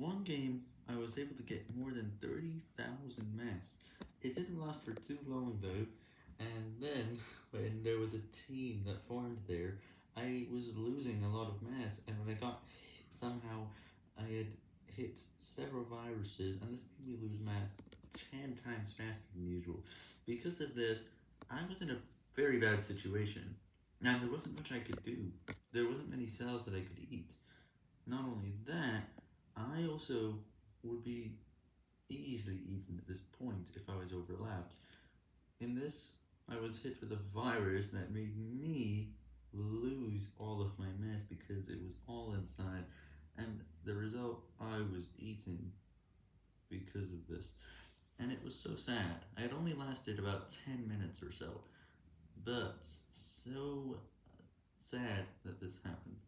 one game, I was able to get more than 30,000 mass. It didn't last for too long though, and then, when there was a team that formed there, I was losing a lot of mass, and when I got, somehow, I had hit several viruses, and this made me lose mass 10 times faster than usual. Because of this, I was in a very bad situation, and there wasn't much I could do. There wasn't many cells that I could eat. Not only that, also would be easily eaten at this point if I was overlapped. In this, I was hit with a virus that made me lose all of my mass because it was all inside, and the result, I was eaten because of this. And it was so sad. I had only lasted about 10 minutes or so, but so sad that this happened.